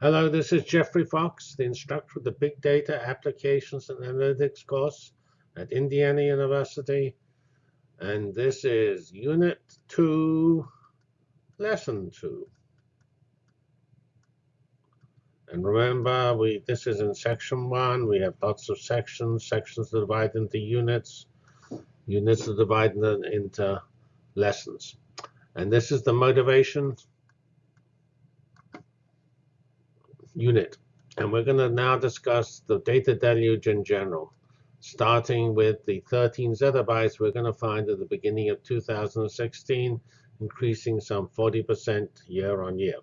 Hello, this is Geoffrey Fox, the instructor of the Big Data Applications and Analytics course at Indiana University. And this is Unit 2, Lesson 2. And remember, we this is in Section 1. We have lots of sections. Sections are divided into units. Units are divided into lessons. And this is the motivation unit. And we're going to now discuss the data deluge in general. Starting with the 13 zettabytes, we're going to find at the beginning of 2016, increasing some 40% year on year.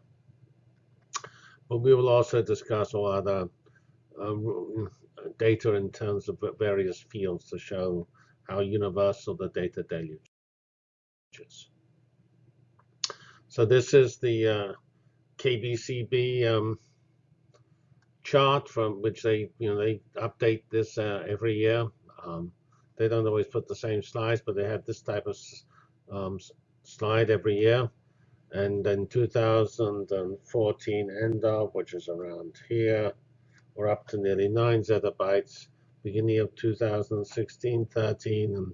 But we will also discuss all other um, data in terms of various fields to show how universal the data deluge is. So this is the uh, KPCB um, chart from which they, you know, they update this uh, every year. Um, they don't always put the same slides, but they have this type of um, slide every year. And then 2014 end of, which is around here, we're up to nearly 9 zettabytes. Beginning of 2016, 13,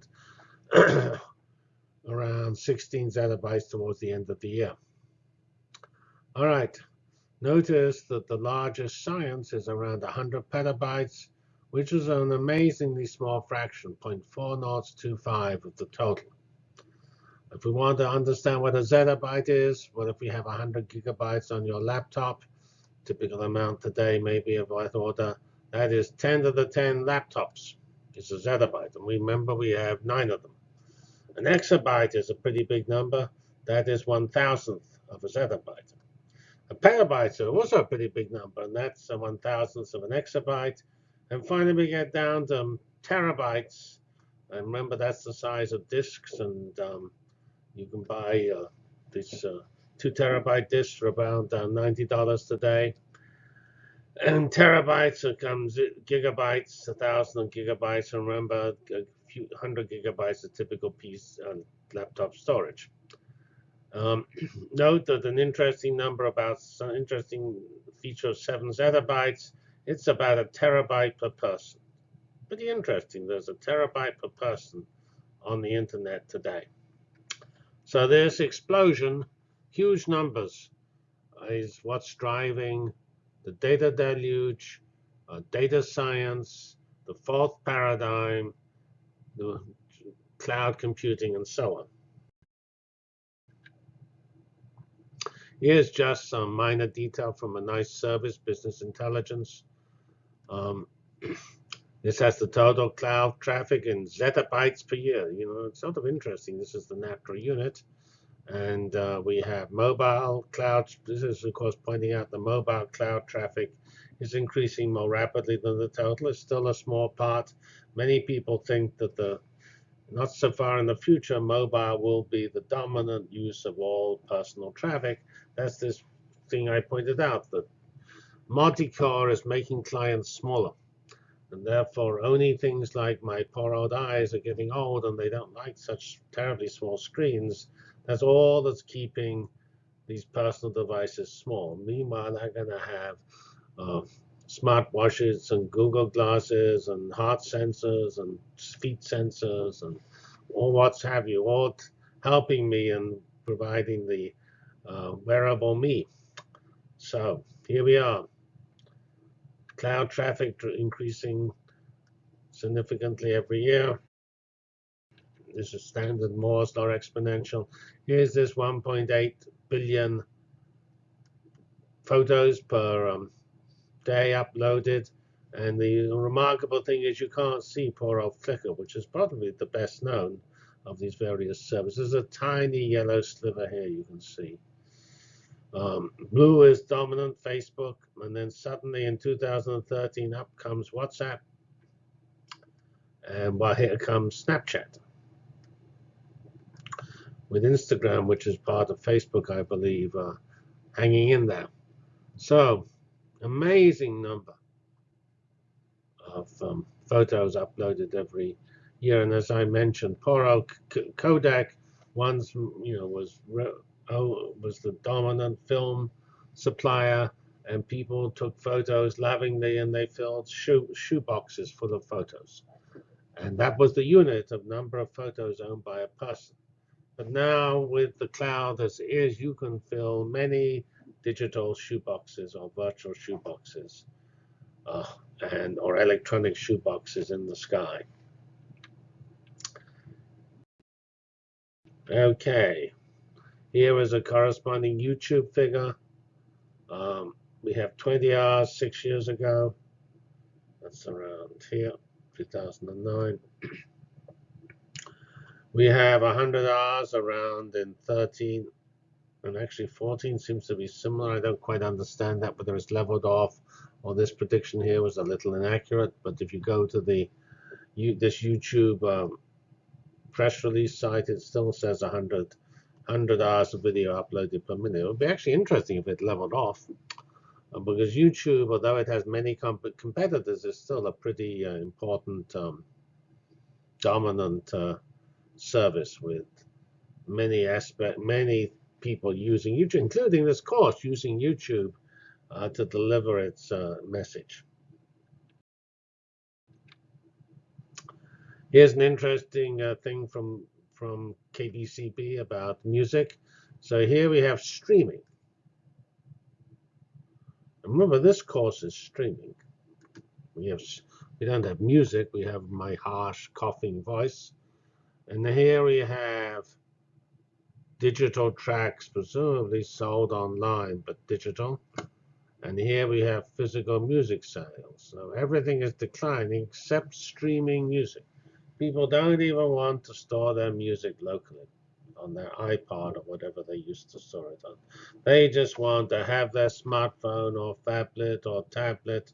and around 16 zettabytes towards the end of the year. All right. Notice that the largest science is around 100 petabytes, which is an amazingly small fraction, 0.4025 of the total. If we want to understand what a zettabyte is, what if we have 100 gigabytes on your laptop? Typical amount today may be of that order. That is 10 to the 10 laptops is a zettabyte. And remember, we have nine of them. An exabyte is a pretty big number. That is one thousandth of a zettabyte. A petabyte is also a pretty big number, and that's a one thousandth of an exabyte. And finally, we get down to um, terabytes. And remember, that's the size of disks, and um, you can buy uh, these uh, two terabyte disks for about uh, $90 today. And terabytes it comes gigabytes, a thousand gigabytes. And remember, a few hundred gigabytes, a typical piece on laptop storage. Um, note that an interesting number about some interesting feature of 7 zettabytes, it's about a terabyte per person. Pretty interesting. There's a terabyte per person on the internet today. So this explosion, huge numbers, is what's driving the data deluge, uh, data science, the fourth paradigm, the cloud computing, and so on. Here's just some minor detail from a nice service, business intelligence. Um, this has the total cloud traffic in zettabytes per year. You know, it's sort of interesting. This is the natural unit. And uh, we have mobile cloud. This is, of course, pointing out the mobile cloud traffic is increasing more rapidly than the total. It's still a small part. Many people think that the not so far in the future, mobile will be the dominant use of all personal traffic. That's this thing I pointed out, that multi-core is making clients smaller. And therefore, only things like my poor old eyes are getting old and they don't like such terribly small screens. That's all that's keeping these personal devices small. Meanwhile, they're going to have uh, smartwatches and Google glasses and heart sensors and feet sensors and all what's have you, all helping me and providing the uh, wearable me. So here we are. Cloud traffic increasing significantly every year. This is standard Moore's law exponential. Here's this 1.8 billion photos per um, day uploaded. And the remarkable thing is you can't see poor old Flickr, which is probably the best known of these various services. There's a tiny yellow sliver here you can see. Um, blue is dominant Facebook, and then suddenly in 2013 up comes WhatsApp, and well, here comes Snapchat. With Instagram, which is part of Facebook, I believe, uh, hanging in there. So amazing number of um, photos uploaded every year. And as I mentioned, poor old Kodak once, you know, was oh, was the dominant film supplier, and people took photos lovingly and they filled shoe, shoe boxes full of photos. And that was the unit of number of photos owned by a person. But now with the cloud as is, you can fill many digital shoeboxes or virtual shoeboxes uh, and or electronic shoeboxes in the sky. Okay, here is a corresponding YouTube figure. Um, we have 20 hours six years ago. That's around here, 2009. we have 100 hours around in 13 and actually 14 seems to be similar. I don't quite understand that, whether it's leveled off or this prediction here was a little inaccurate. But if you go to the you, this YouTube um, press release site, it still says 100, 100 hours of video uploaded per minute. It would be actually interesting if it leveled off. Uh, because YouTube, although it has many comp competitors, is still a pretty uh, important um, dominant uh, service with many aspect, many people using YouTube, including this course, using YouTube uh, to deliver its uh, message. Here's an interesting uh, thing from from KPCB about music. So here we have streaming. Remember, this course is streaming. We have we don't have music. We have my harsh coughing voice, and here we have digital tracks, presumably sold online, but digital. And here we have physical music sales. So everything is declining except streaming music. People don't even want to store their music locally on their iPod or whatever they used to store it on. They just want to have their smartphone or phablet or tablet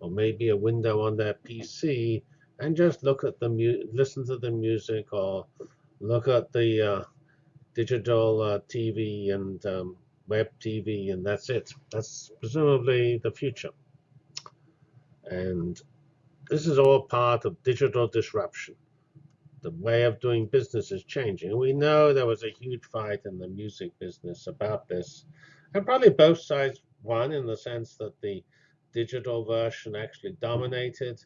or maybe a window on their PC and just look at the music, listen to the music or look at the uh, digital uh, TV and um, web TV, and that's it. That's presumably the future. And this is all part of digital disruption. The way of doing business is changing. We know there was a huge fight in the music business about this. And probably both sides won in the sense that the digital version actually dominated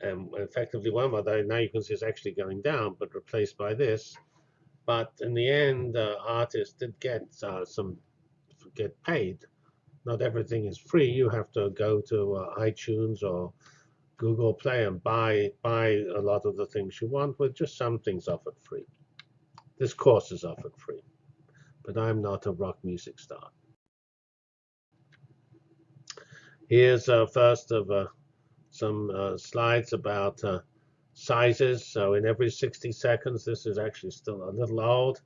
and effectively won, although now you can see it's actually going down, but replaced by this. But in the end, uh, artists did get uh, some get paid. Not everything is free. You have to go to uh, iTunes or Google Play and buy buy a lot of the things you want, with just some things offered free. This course is offered free, but I'm not a rock music star. Here's uh, first of uh, some uh, slides about uh, sizes. So in every 60 seconds, this is actually still a little old,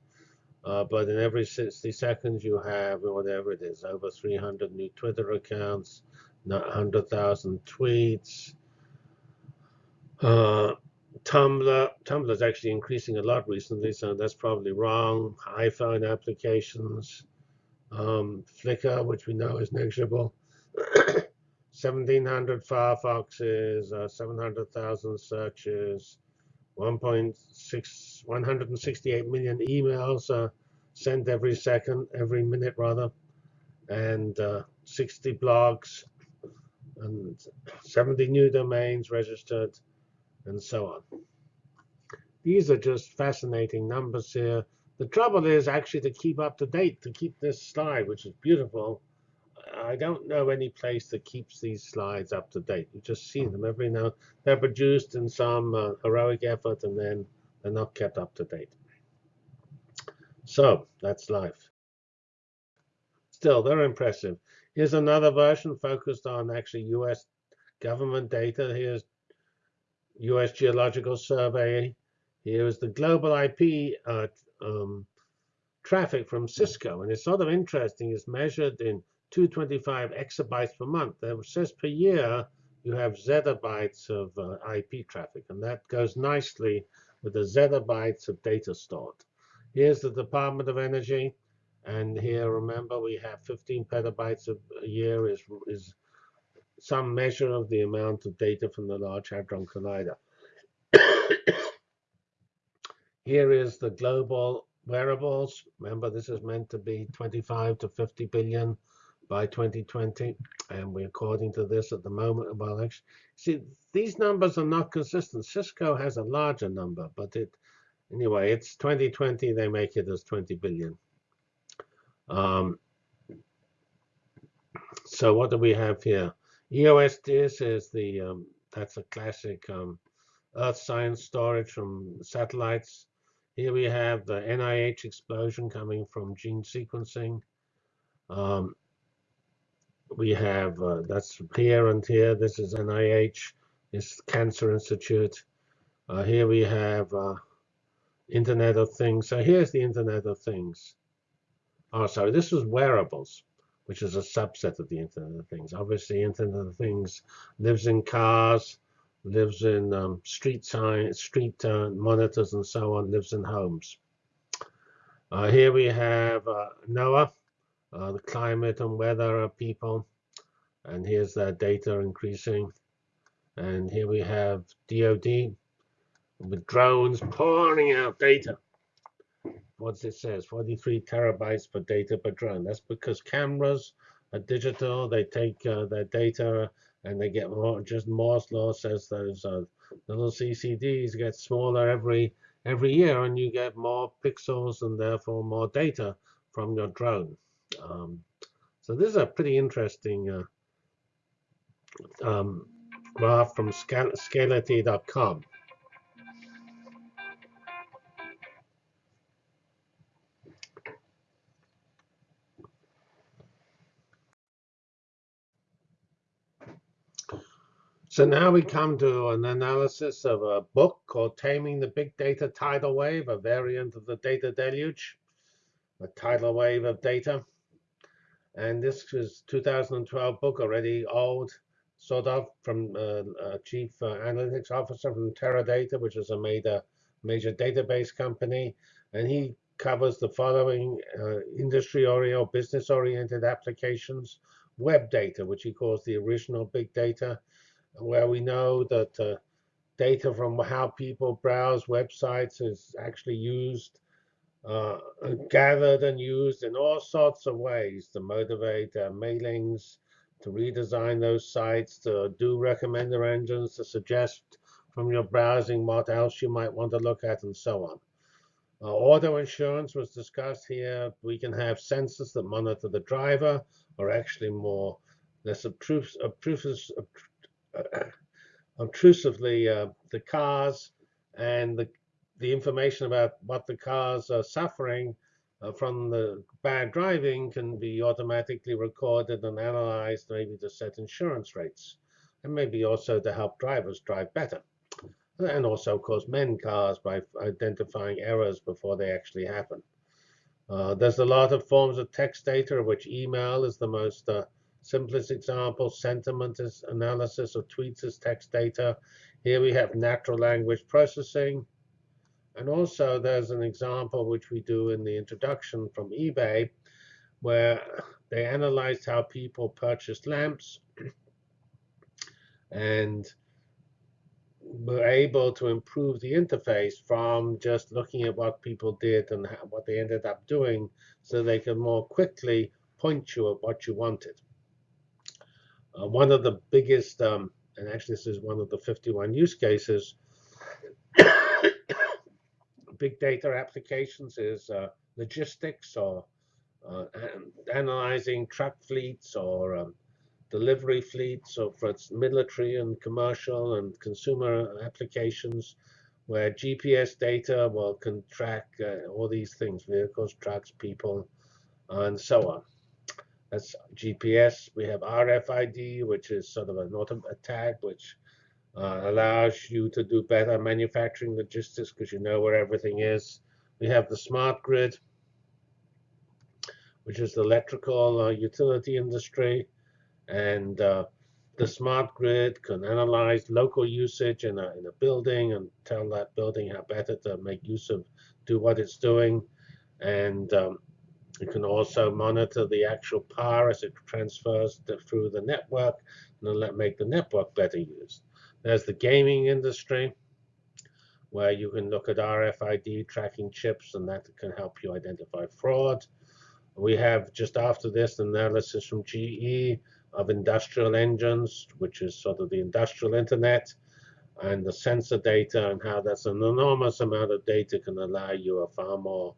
uh, but in every 60 seconds, you have whatever it is, over 300 new Twitter accounts, 100,000 tweets. Uh, Tumblr, Tumblr is actually increasing a lot recently, so that's probably wrong. iPhone applications, um, Flickr, which we know is negligible. 1,700 Firefoxes, uh, 700,000 searches, 1.6, 168 million emails uh, sent every second, every minute rather, and uh, 60 blogs, and 70 new domains registered, and so on. These are just fascinating numbers here. The trouble is actually to keep up to date, to keep this slide, which is beautiful, I don't know any place that keeps these slides up to date. You just see them every now. They're produced in some uh, heroic effort, and then they're not kept up to date. So that's life. Still, they're impressive. Here's another version focused on actually U.S. government data. Here's U.S. Geological Survey. Here is the global IP uh, um, traffic from Cisco. And it's sort of interesting. It's measured in 225 exabytes per month. That says per year you have zettabytes of uh, IP traffic, and that goes nicely with the zettabytes of data stored. Here's the Department of Energy, and here remember we have 15 petabytes a year is is some measure of the amount of data from the Large Hadron Collider. here is the global wearables. Remember, this is meant to be 25 to 50 billion by 2020. And we're according to this at the moment. Well, actually, see, these numbers are not consistent. Cisco has a larger number, but it anyway, it's 2020. They make it as 20 billion. Um, so what do we have here? EOS DIS is the um, that's a classic um, Earth science storage from satellites. Here we have the NIH explosion coming from gene sequencing. Um, we have, uh, that's here and here. This is NIH, this Cancer Institute. Uh, here we have uh, Internet of Things. So here's the Internet of Things. Oh, sorry, this is wearables, which is a subset of the Internet of Things. Obviously, Internet of Things lives in cars, lives in um, street sign, street uh, monitors and so on, lives in homes. Uh, here we have uh, NOAA, uh, the climate and weather of people, and here's that data increasing. And here we have DoD with drones pouring out data. What's it says? 43 terabytes per data per drone. That's because cameras are digital. They take uh, their data and they get more. Just Moore's law says those uh, little CCDs get smaller every every year, and you get more pixels and therefore more data from your drone. Um, so this is a pretty interesting uh, um, graph from Scality.com. So now we come to an analysis of a book called Taming the Big Data Tidal Wave, a variant of the data deluge, a tidal wave of data. And this is 2012 book, already old, sort of, from uh, a chief uh, analytics officer from Teradata, which is a major, major database company. And he covers the following uh, industry-oriented, business-oriented applications, web data, which he calls the original big data, where we know that uh, data from how people browse websites is actually used, uh, gathered and used in all sorts of ways to motivate uh, mailings, to redesign those sites, to do recommender engines, to suggest from your browsing what else you might want to look at, and so on. Uh, auto insurance was discussed here. We can have sensors that monitor the driver, or actually more less obtrus obtrusively uh, the cars and the the information about what the cars are suffering uh, from the bad driving can be automatically recorded and analyzed, maybe to set insurance rates, and maybe also to help drivers drive better. And also, of course, mend cars by identifying errors before they actually happen. Uh, there's a lot of forms of text data, of which email is the most uh, Simplest example, sentiment is analysis of tweets as text data. Here we have natural language processing. And also there's an example which we do in the introduction from eBay, where they analyzed how people purchased lamps and were able to improve the interface from just looking at what people did and what they ended up doing so they could more quickly point you at what you wanted. Uh, one of the biggest, um, and actually this is one of the 51 use cases, big data applications is uh, logistics or uh, analyzing truck fleets or um, delivery fleets or for its military and commercial and consumer applications where GPS data well can track uh, all these things, vehicles, trucks, people, and so on. That's GPS. We have RFID, which is sort of an auto tag, which uh, allows you to do better manufacturing logistics because you know where everything is. We have the smart grid, which is the electrical uh, utility industry. And uh, the smart grid can analyze local usage in a, in a building and tell that building how better to make use of, do what it's doing. And um, you can also monitor the actual power as it transfers through the network and let make the network better used. There's the gaming industry, where you can look at RFID tracking chips, and that can help you identify fraud. We have just after this analysis from GE of industrial engines, which is sort of the industrial internet, and the sensor data and how that's an enormous amount of data can allow you a far more,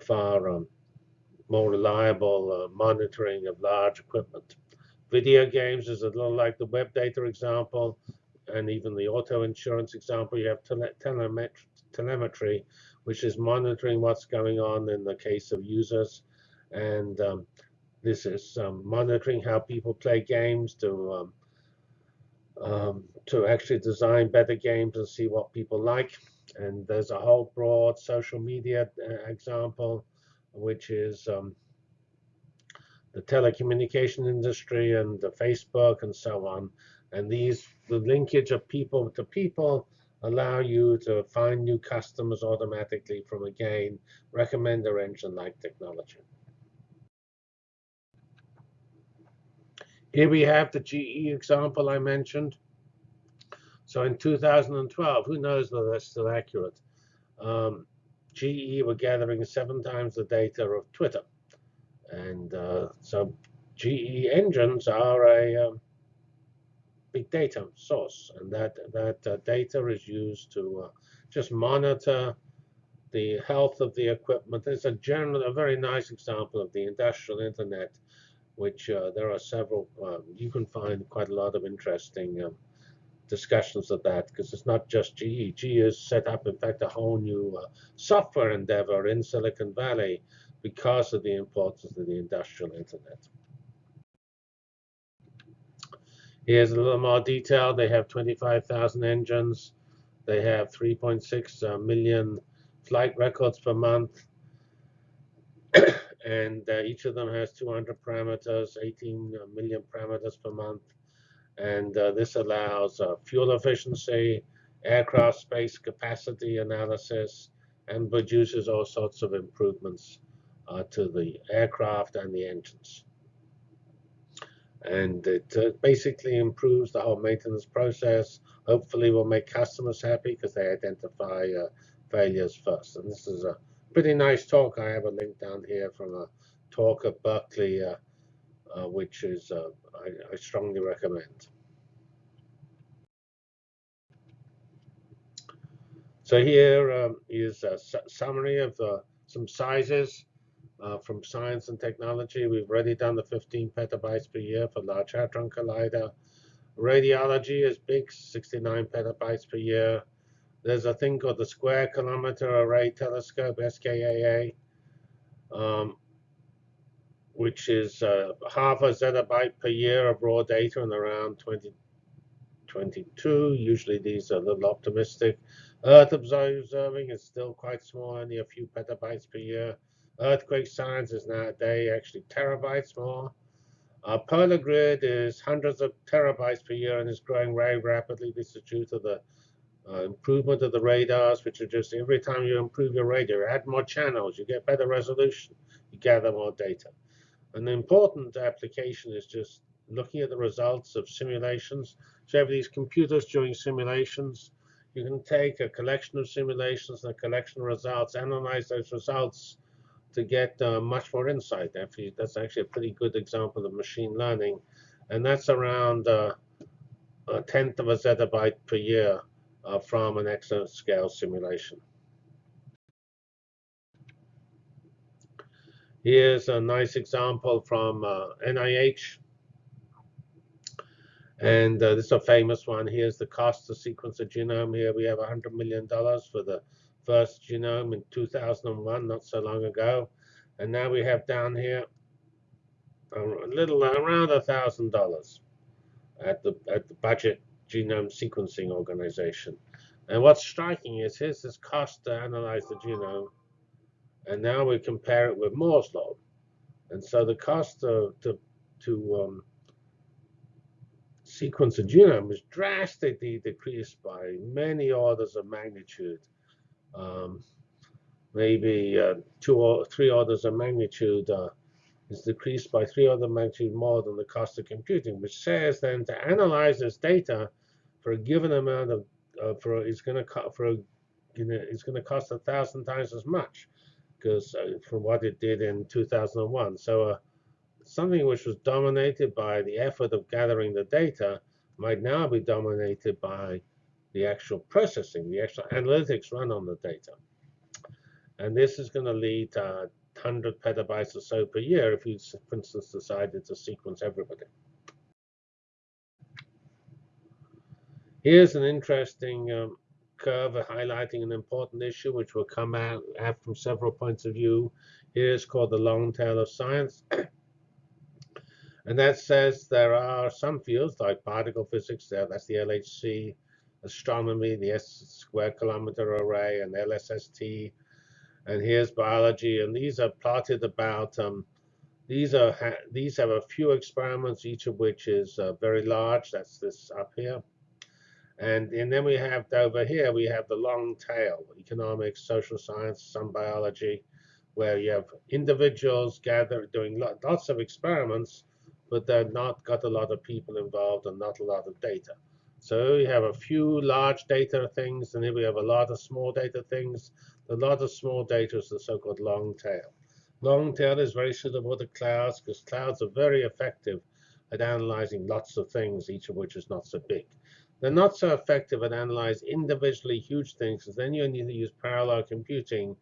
far um, more reliable uh, monitoring of large equipment. Video games is a little like the web data example, and even the auto insurance example. You have tele telemet telemetry, which is monitoring what's going on in the case of users, and um, this is um, monitoring how people play games to um, um, to actually design better games and see what people like. And there's a whole broad social media uh, example, which is um, the telecommunication industry and the Facebook and so on. And these, the linkage of people to people allow you to find new customers automatically from, again, recommender engine-like technology. Here we have the GE example I mentioned. So in 2012, who knows whether that's still accurate, um, GE were gathering seven times the data of Twitter. And uh, so GE engines are a um, big data source. And that, that uh, data is used to uh, just monitor the health of the equipment. It's a general, a very nice example of the industrial internet which uh, there are several. Um, you can find quite a lot of interesting um, discussions of that because it's not just GE. GE has set up, in fact, a whole new uh, software endeavor in Silicon Valley because of the importance of the industrial internet. Here's a little more detail. They have 25,000 engines. They have 3.6 uh, flight records per month and uh, each of them has 200 parameters, 18 uh, parameters per month. And uh, this allows uh, fuel efficiency, aircraft space capacity analysis, and produces all sorts of improvements uh, to the aircraft and the engines. And it uh, basically improves the whole maintenance process. Hopefully will make customers happy because they identify failures first. And this is a pretty nice talk. I have a link down here from a talk at Berkeley, uh, uh, which is uh, I, I, strongly recommend. So here um, is a summary of uh, some sizes uh, from science and technology. We've already done the 15 petabytes per year for Large Hadron Collider. Radiology is big, 69 petabytes per year. There's a thing called the Square Kilometer Array Telescope, SKAA, um, which is uh, half a zettabyte per year of raw data and around 2022. Usually these are a little optimistic. Earth observing is still quite small, only a few petabytes per year. Earthquake science is nowadays actually terabytes more. Our polar grid is hundreds of terabytes per year and is growing very rapidly. This is due to the uh, improvement of the radars, which are just every time you improve your radar, add more channels, you get better resolution, you gather more data. An important application is just looking at the results of simulations. So you have these computers doing simulations. You can take a collection of simulations and a collection of results, analyze those results to get uh, much more insight. Actually, that's actually a pretty good example of machine learning. And that's around uh, a tenth of a zettabyte per year uh, from an exascale simulation. Here's a nice example from uh, NIH. And uh, this is a famous one. Here's the cost to sequence a genome. Here we have $100 million for the first genome in 2001, not so long ago. And now we have down here a little around $1,000 at the, at the budget genome sequencing organization. And what's striking is here's this cost to analyze the genome, and now we compare it with Moore's law. And so the cost to, to, to um, sequence a genome is drastically decreased by many orders of magnitude. Um, maybe uh, two or three orders of magnitude uh, is decreased by three orders of magnitude more than the cost of computing, which says then to analyze this data for a given amount of uh, for it's going to for a, you know, it's going to cost a thousand times as much. because uh, from what it did in 2001. So uh, something which was dominated by the effort of gathering the data might now be dominated by the actual processing, the actual analytics run on the data. And this is going to lead to 100 petabytes or so per year if you, for instance, decided to sequence everybody. Here's an interesting um, curve highlighting an important issue which will come out, from several points of view. Here's called the long tail of science. and that says there are some fields like particle physics, there, that's the LHC, astronomy, the S square kilometer array, and LSST. And here's biology, and these are plotted about. Um, these are these have a few experiments, each of which is uh, very large. That's this up here. And, and then we have over here, we have the long tail, economics, social science, some biology, where you have individuals gathered doing lots of experiments, but they're not got a lot of people involved and not a lot of data. So we have a few large data things, and then we have a lot of small data things. The lot of small data is the so-called long tail. Long tail is very suitable to clouds because clouds are very effective at analyzing lots of things, each of which is not so big. They're not so effective at analyzing individually huge things, because then you need to use parallel computing.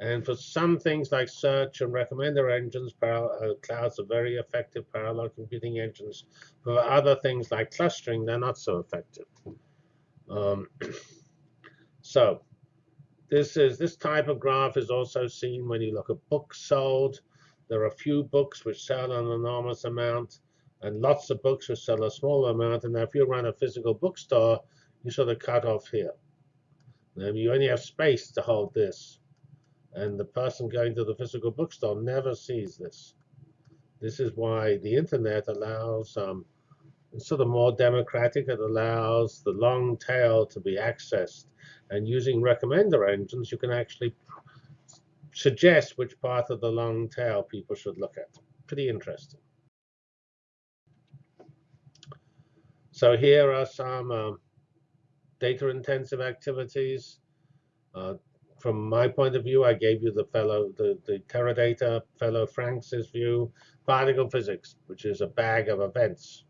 And for some things like search and recommender engines, parallel, uh, clouds are very effective parallel computing engines. For other things like clustering, they're not so effective. Um, so this is this type of graph is also seen when you look at books sold. There are a few books which sell an enormous amount and lots of books will sell a small amount. And if you run a physical bookstore, you sort of cut off here. You only have space to hold this. And the person going to the physical bookstore never sees this. This is why the internet allows um, sort of more democratic. It allows the long tail to be accessed. And using recommender engines, you can actually suggest which part of the long tail people should look at. Pretty interesting. So here are some um, data-intensive activities. Uh, from my point of view, I gave you the fellow, the, the Teradata fellow Franks's view, particle physics, which is a bag of events.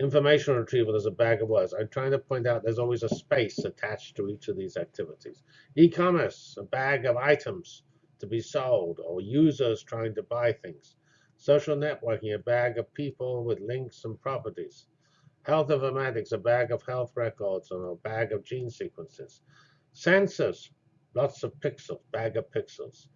Information retrieval is a bag of words. I'm trying to point out there's always a space attached to each of these activities. E-commerce, a bag of items to be sold or users trying to buy things. Social networking, a bag of people with links and properties. Health informatics, a bag of health records and a bag of gene sequences. Sensors, lots of pixels, bag of pixels.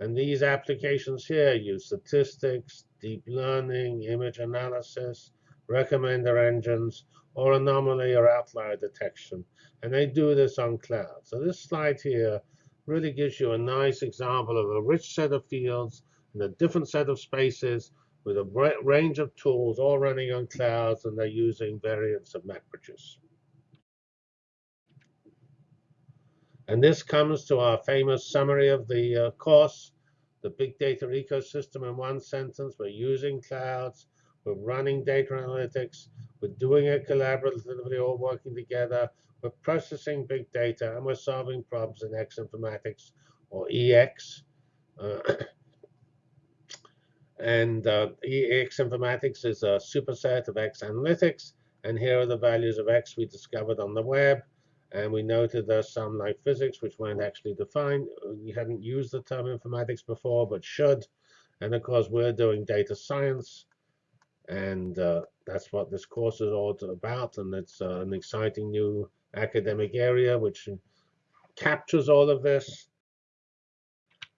And these applications here use statistics, deep learning, image analysis, recommender engines, or anomaly or outlier detection. And they do this on cloud. So this slide here really gives you a nice example of a rich set of fields and a different set of spaces with a range of tools all running on clouds, and they're using variants of MapReduce. And this comes to our famous summary of the uh, course, the big data ecosystem in one sentence. We're using clouds. We're running data analytics. We're doing it collaboratively, all working together. We're processing big data, and we're solving problems in X informatics or EX. Uh, And uh, EX informatics is a superset of X analytics. And here are the values of X we discovered on the web. And we noted there's some like physics, which weren't actually defined. We hadn't used the term informatics before, but should. And of course, we're doing data science. And uh, that's what this course is all about. And it's uh, an exciting new academic area, which captures all of this.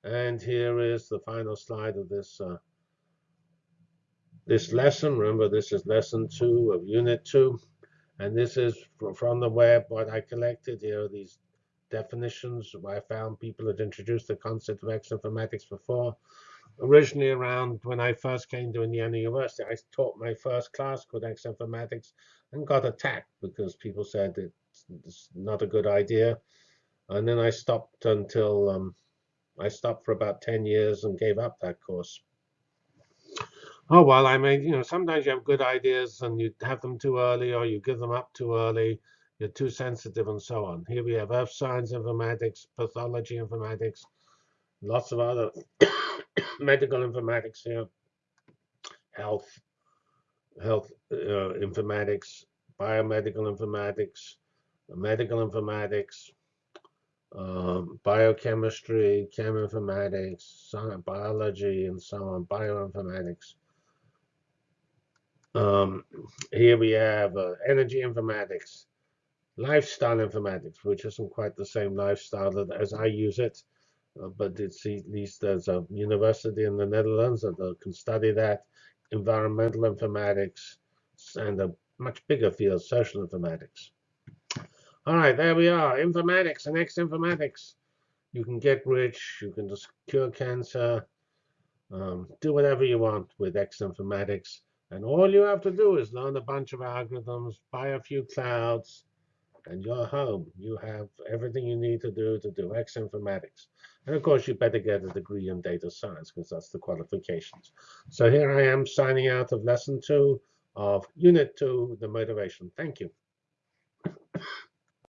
And here is the final slide of this uh, this lesson. Remember, this is lesson two of unit two. And this is from the web what I collected. Here these definitions. Where I found people had introduced the concept of X informatics before. Originally around when I first came to Indiana University, I taught my first class called X informatics and got attacked because people said it's not a good idea. And then I stopped until um, I stopped for about 10 years and gave up that course. Oh, well, I mean, you know, sometimes you have good ideas and you have them too early or you give them up too early. You're too sensitive and so on. Here we have earth science informatics, pathology informatics, lots of other medical informatics here, health, health uh, informatics, biomedical informatics, medical informatics, um, biochemistry, cheminformatics, biology, and so on, bioinformatics. Um, here we have uh, energy informatics, lifestyle informatics, which isn't quite the same lifestyle as I use it, uh, but it's at least there's a university in the Netherlands that uh, can study that, environmental informatics, and a much bigger field, social informatics. All right, there we are, informatics and X-informatics. You can get rich, you can just cure cancer, um, do whatever you want with X-informatics. And all you have to do is learn a bunch of algorithms, buy a few clouds, and you're home. You have everything you need to do to do X informatics. And of course, you better get a degree in data science because that's the qualifications. So here I am signing out of lesson two of unit two, the motivation. Thank you.